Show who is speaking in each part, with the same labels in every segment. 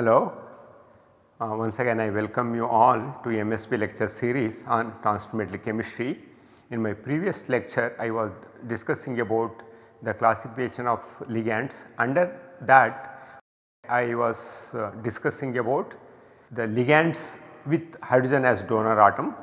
Speaker 1: Hello, uh, once again I welcome you all to MSP lecture series on transfer chemistry. In my previous lecture I was discussing about the classification of ligands. Under that I was uh, discussing about the ligands with hydrogen as donor atom.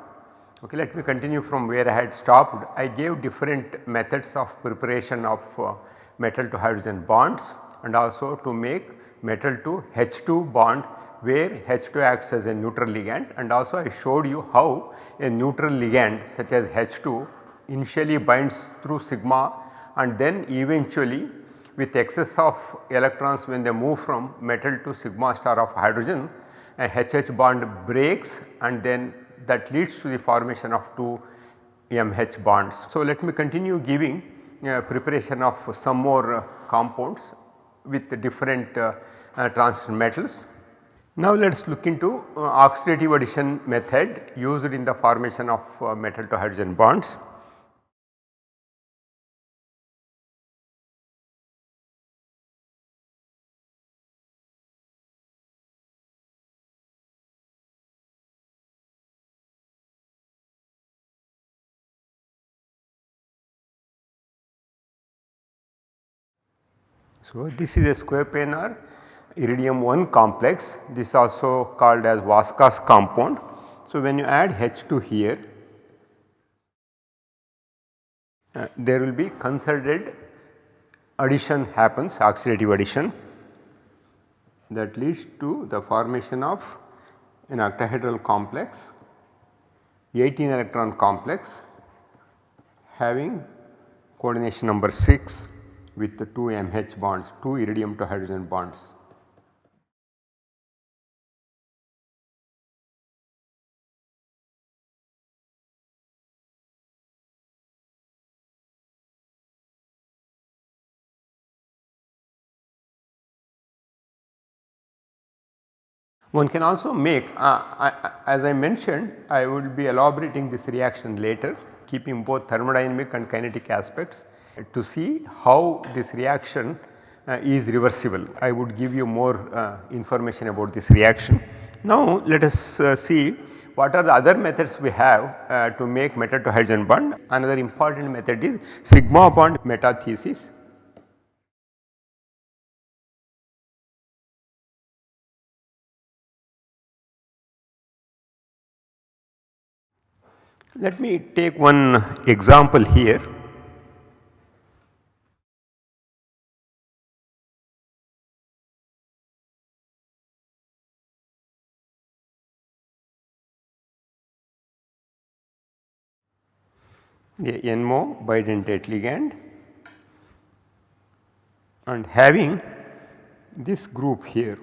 Speaker 1: Okay, let me continue from where I had stopped. I gave different methods of preparation of uh, metal to hydrogen bonds and also to make metal to H2 bond where H2 acts as a neutral ligand and also I showed you how a neutral ligand such as H2 initially binds through sigma and then eventually with excess of electrons when they move from metal to sigma star of hydrogen a HH bond breaks and then that leads to the formation of two MH bonds. So, let me continue giving uh, preparation of some more uh, compounds with different uh, transition metals. Now let us look into uh, oxidative addition method used in the formation of uh, metal to hydrogen bonds. So, this is a square planar iridium 1 complex this is also called as Vaska's compound. So, when you add H2 here uh, there will be concerted addition happens oxidative addition that leads to the formation of an octahedral complex 18 electron complex having coordination number 6 with the 2 MH bonds, 2 iridium to hydrogen bonds. One can also make uh, I, as I mentioned I will be elaborating this reaction later keeping both thermodynamic and kinetic aspects to see how this reaction uh, is reversible. I would give you more uh, information about this reaction. Now let us uh, see what are the other methods we have uh, to make metal to hydrogen bond. Another important method is sigma bond metathesis. Let me take one example here. a NMO bidentate ligand and having this group here.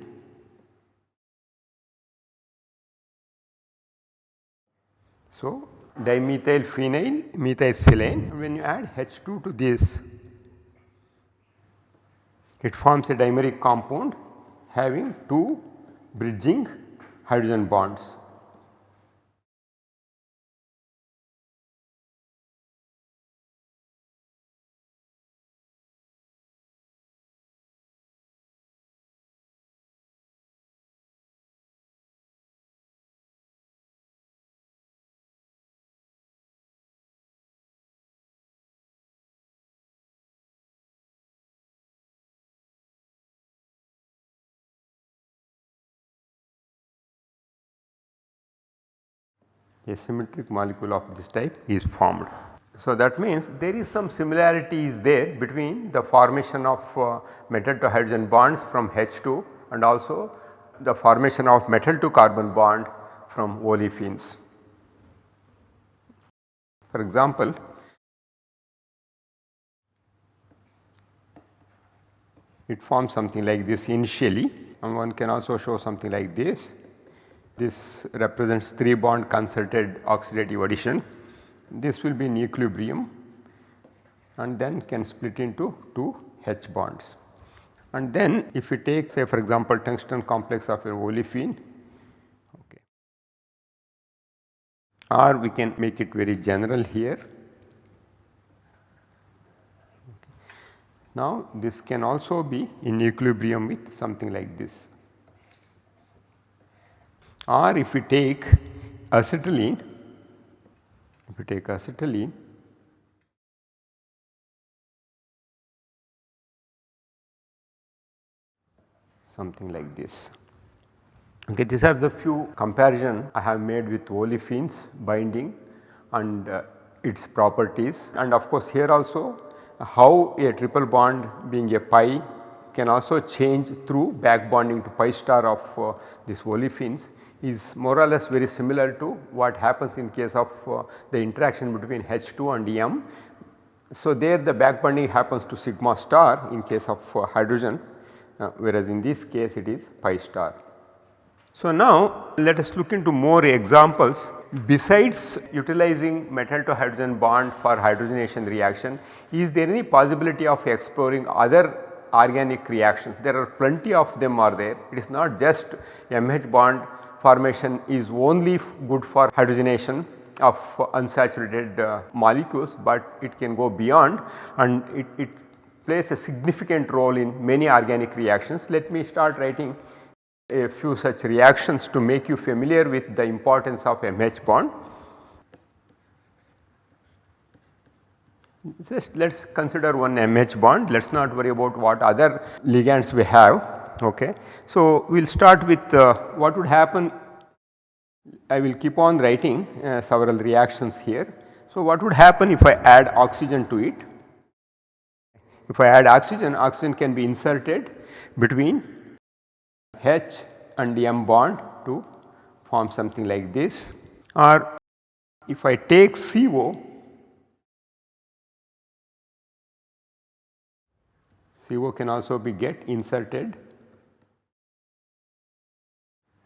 Speaker 1: So, dimethyl phenyl methylsilane when you add H2 to this it forms a dimeric compound having two bridging hydrogen bonds. A symmetric molecule of this type is formed. So, that means there is some similarities there between the formation of uh, metal to hydrogen bonds from H2 and also the formation of metal to carbon bond from olefins. For example, it forms something like this initially and one can also show something like this this represents 3 bond concerted oxidative addition. This will be in equilibrium and then can split into 2 H bonds. And then if we take say for example tungsten complex of an olefin okay. or we can make it very general here. Now this can also be in equilibrium with something like this or if we take acetylene, if we take acetylene something like this. Okay, these are the few comparison I have made with olefins binding and uh, its properties and of course here also how a triple bond being a pi can also change through back bonding to pi star of uh, these olefins is more or less very similar to what happens in case of uh, the interaction between H2 and M. So, there the back bonding happens to sigma star in case of uh, hydrogen uh, whereas in this case it is pi star. So, now let us look into more examples besides utilizing metal to hydrogen bond for hydrogenation reaction is there any possibility of exploring other organic reactions there are plenty of them are there it is not just MH bond formation is only good for hydrogenation of unsaturated uh, molecules, but it can go beyond and it, it plays a significant role in many organic reactions. Let me start writing a few such reactions to make you familiar with the importance of MH bond. Just let us consider one MH bond, let us not worry about what other ligands we have. Okay. So, we will start with uh, what would happen, I will keep on writing uh, several reactions here. So, what would happen if I add oxygen to it? If I add oxygen, oxygen can be inserted between H and M bond to form something like this or if I take CO CO can also be get inserted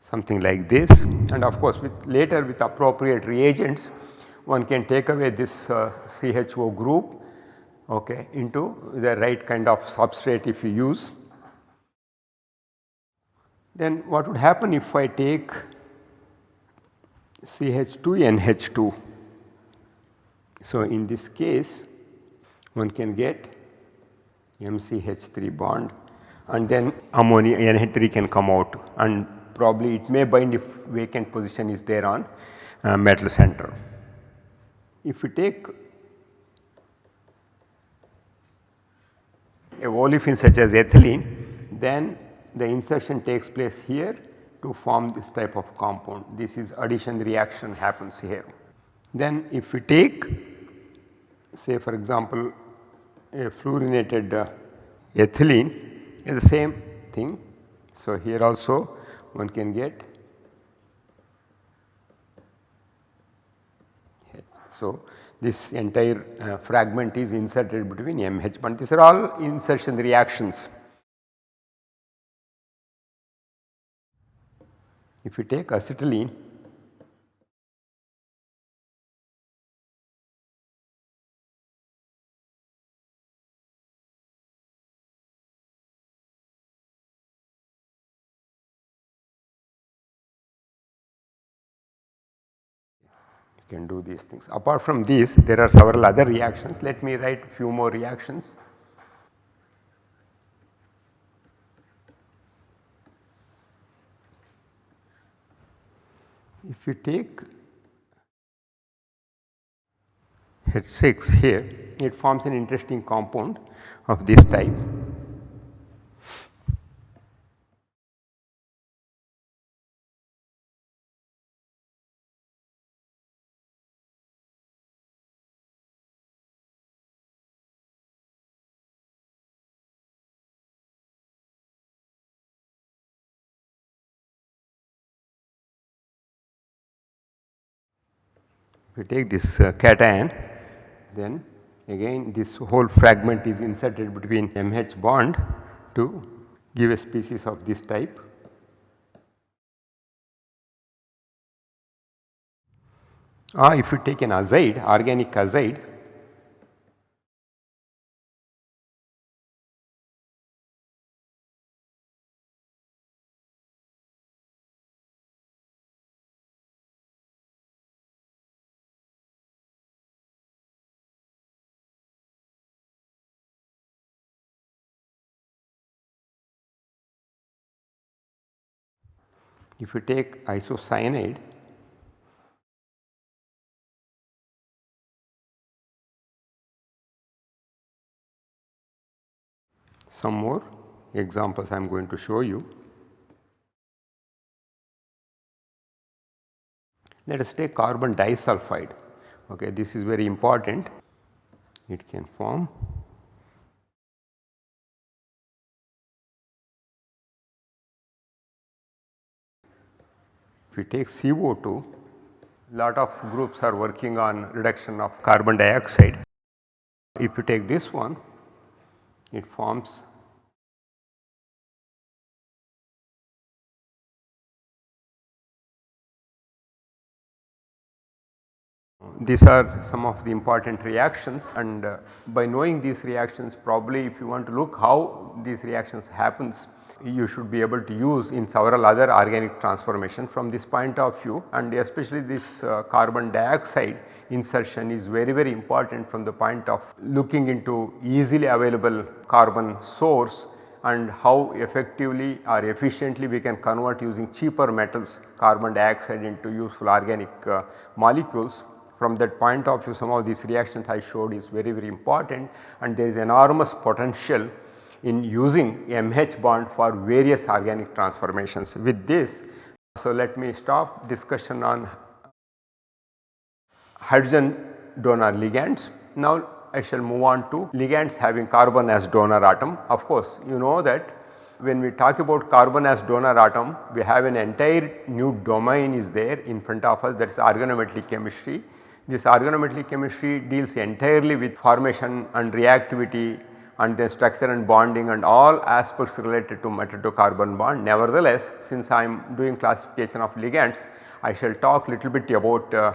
Speaker 1: something like this and of course with later with appropriate reagents one can take away this uh, CHO group okay, into the right kind of substrate if you use. Then what would happen if I take CH2NH2. So, in this case one can get MCH3 bond and then ammonia NH3 can come out and probably it may bind if vacant position is there on uh, metal center. If we take a olefin such as ethylene then the insertion takes place here to form this type of compound. This is addition reaction happens here. Then if we take say for example a fluorinated uh, ethylene is the same thing. So, here also one can get So, this entire uh, fragment is inserted between MH bond these are all insertion reactions. If you take acetylene can do these things. Apart from these there are several other reactions let me write few more reactions. If you take H6 here it forms an interesting compound of this type we take this uh, cation then again this whole fragment is inserted between MH bond to give a species of this type. Or if you take an azide organic azide If you take isocyanide some more examples I am going to show you. Let us take carbon disulfide. Okay this is very important. It can form we take CO2 lot of groups are working on reduction of carbon dioxide. If you take this one it forms These are some of the important reactions and uh, by knowing these reactions probably if you want to look how these reactions happens you should be able to use in several other organic transformation from this point of view. And especially this uh, carbon dioxide insertion is very very important from the point of looking into easily available carbon source and how effectively or efficiently we can convert using cheaper metals carbon dioxide into useful organic uh, molecules. From that point of view some of these reactions I showed is very very important. And there is enormous potential in using MH bond for various organic transformations with this. So, let me stop discussion on hydrogen donor ligands. Now, I shall move on to ligands having carbon as donor atom. Of course, you know that when we talk about carbon as donor atom we have an entire new domain is there in front of us that is organometallic chemistry this organometallic chemistry deals entirely with formation and reactivity and then structure and bonding and all aspects related to metal to carbon bond. Nevertheless, since I am doing classification of ligands, I shall talk little bit about uh,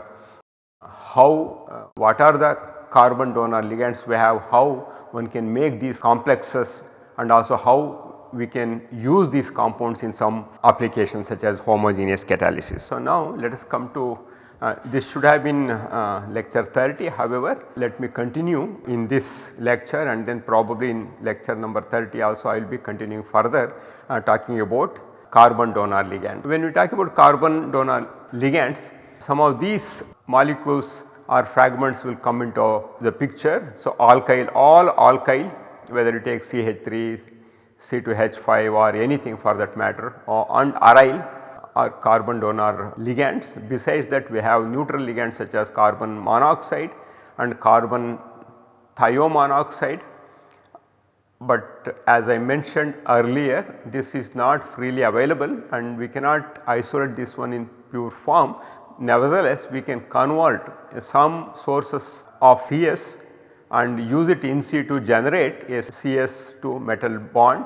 Speaker 1: how uh, what are the carbon donor ligands we have, how one can make these complexes and also how we can use these compounds in some applications such as homogeneous catalysis. So, now let us come to uh, this should have been uh, lecture 30 however let me continue in this lecture and then probably in lecture number 30 also I will be continuing further uh, talking about carbon donor ligand. When we talk about carbon donor ligands some of these molecules or fragments will come into the picture. So, alkyl all alkyl whether you take CH3, C2H5 or anything for that matter or and aryl are carbon donor ligands. Besides that we have neutral ligands such as carbon monoxide and carbon thiomonoxide. But as I mentioned earlier this is not freely available and we cannot isolate this one in pure form. Nevertheless, we can convert some sources of CS and use it in situ to generate a CS to metal bond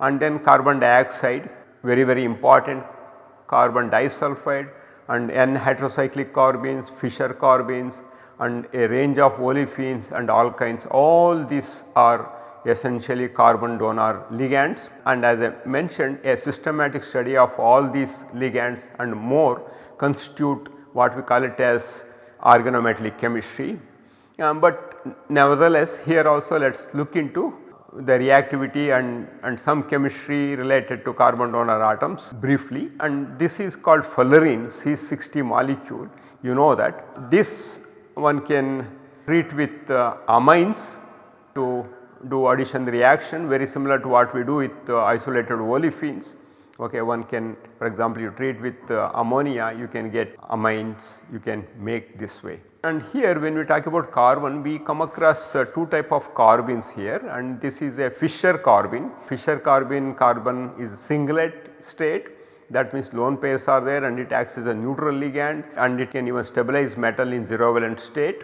Speaker 1: and then carbon dioxide very very important carbon disulfide and N heterocyclic carbenes, Fischer carbenes and a range of olefins and alkynes all these are essentially carbon donor ligands and as I mentioned a systematic study of all these ligands and more constitute what we call it as organometallic chemistry. Um, but nevertheless here also let us look into the reactivity and, and some chemistry related to carbon donor atoms briefly. And this is called fullerene C60 molecule. You know that. This one can treat with uh, amines to do addition reaction very similar to what we do with uh, isolated olefins okay one can for example you treat with uh, ammonia you can get amines you can make this way. And here when we talk about carbon we come across uh, two type of carbenes here and this is a Fischer carbene. Fischer carbene carbon is singlet state that means lone pairs are there and it acts as a neutral ligand and it can even stabilize metal in 0 valent state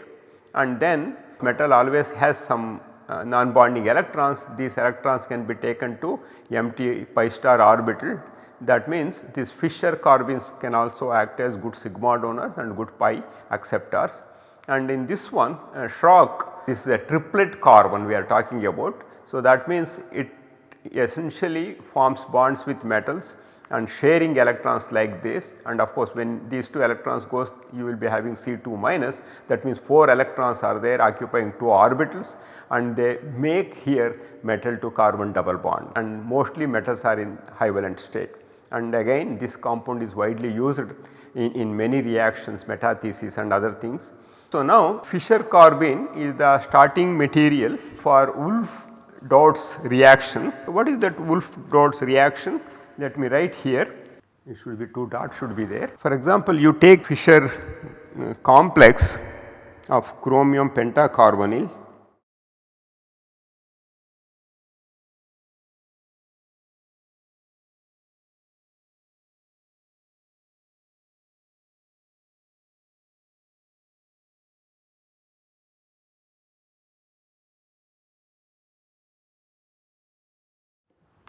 Speaker 1: and then metal always has some uh, non-bonding electrons these electrons can be taken to empty pi star orbital. That means these Fischer carbenes can also act as good sigma donors and good pi acceptors. And in this one uh, this is a triplet carbon we are talking about. So, that means it essentially forms bonds with metals and sharing electrons like this. And of course when these 2 electrons goes you will be having C2 minus. That means 4 electrons are there occupying 2 orbitals and they make here metal to carbon double bond and mostly metals are in high valent state and again this compound is widely used in, in many reactions metathesis and other things. So, now Fischer carbene is the starting material for Wulff Dötz reaction. What is that Wulff Dötz reaction? Let me write here it should be 2 dots should be there. For example, you take Fischer uh, complex of chromium pentacarbonyl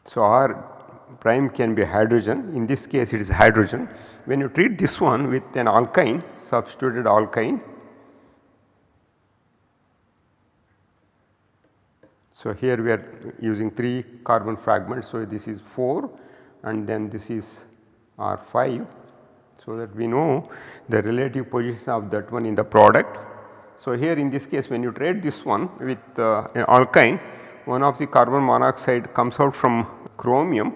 Speaker 1: So, R prime can be hydrogen in this case it is hydrogen. When you treat this one with an alkyne substituted alkyne. So, here we are using 3 carbon fragments. So, this is 4 and then this is R 5. So, that we know the relative position of that one in the product. So, here in this case when you trade this one with uh, an alkyne one of the carbon monoxide comes out from chromium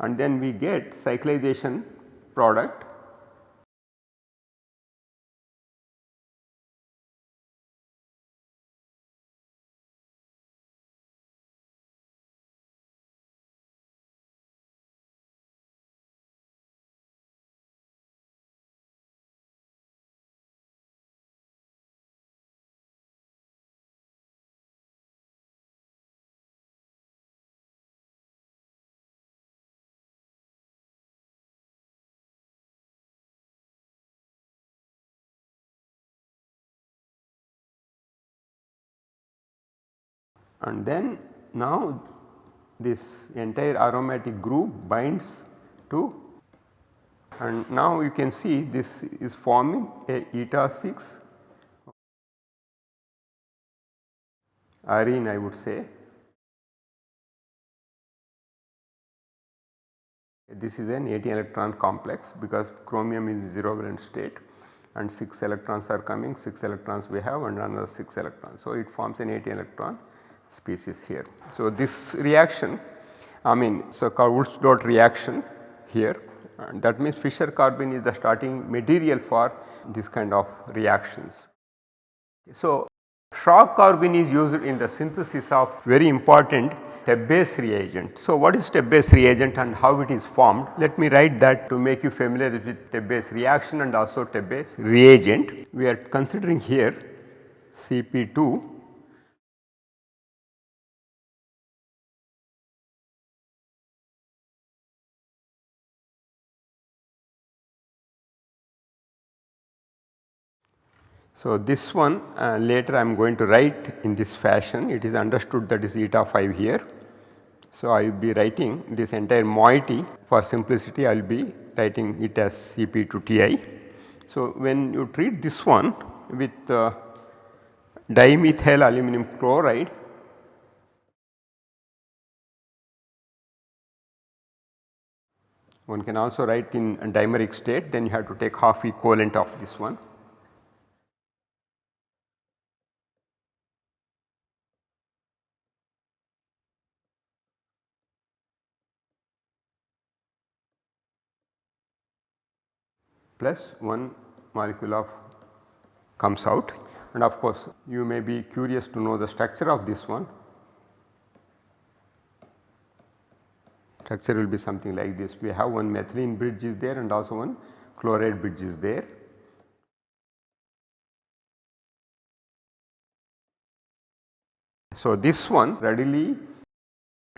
Speaker 1: and then we get cyclization product and then now this entire aromatic group binds to and now you can see this is forming a eta 6 arene I would say. This is an 18 electron complex because chromium is 0 valent state and 6 electrons are coming 6 electrons we have and another 6 electrons. So, it forms an 18 electron species here. So, this reaction I mean so called Wulff Dötz reaction here and that means Fischer carbene is the starting material for this kind of reactions. So, Schrock carbene is used in the synthesis of very important Tebbe's reagent. So, what is Tebbe's reagent and how it is formed? Let me write that to make you familiar with Tebbe's reaction and also Tebbe's reagent. We are considering here Cp2 So, this one uh, later I am going to write in this fashion it is understood that is eta 5 here. So, I will be writing this entire moiety for simplicity I will be writing it as Cp to Ti. So, when you treat this one with uh, dimethyl aluminum chloride one can also write in dimeric state then you have to take half equivalent of this one plus 1 molecule of comes out and of course you may be curious to know the structure of this one. Structure will be something like this we have one methylene bridge is there and also one chloride bridge is there. So, this one readily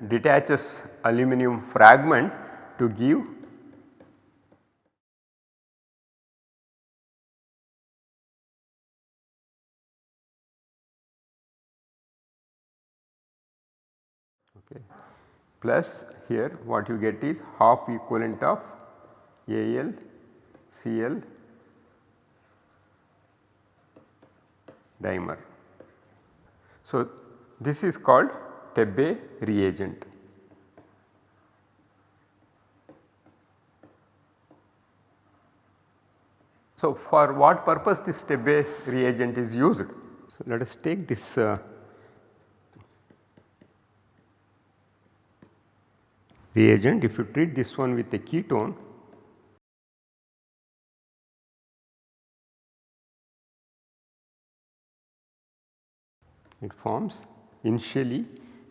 Speaker 1: detaches aluminum fragment to give plus here what you get is half equivalent of Al Cl dimer. So, this is called Tebbe reagent. So, for what purpose this Tebbe reagent is used? So, let us take this uh, reagent if you treat this one with a ketone it forms initially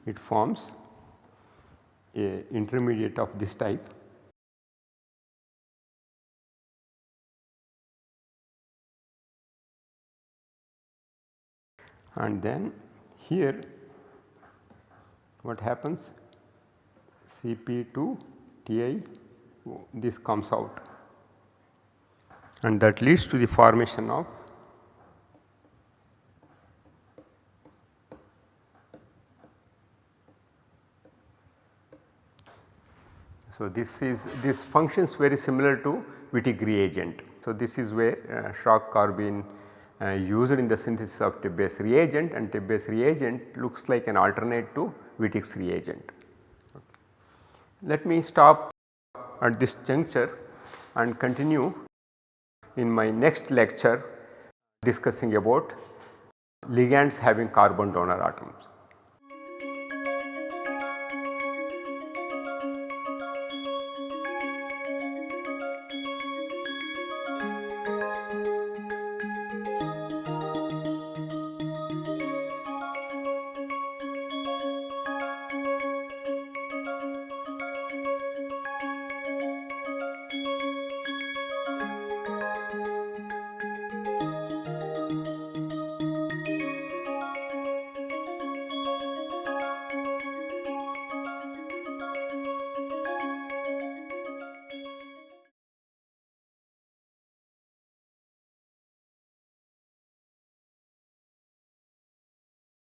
Speaker 1: it forms a intermediate of this type. And then here what happens Cp2 Ti this comes out and that leads to the formation of So, this is this functions very similar to Wittig reagent. So, this is where uh, Schrock carbene uh, used in the synthesis of Tebbe's reagent and Tebbe's reagent looks like an alternate to Wittig's reagent. Let me stop at this juncture and continue in my next lecture discussing about ligands having carbon donor atoms.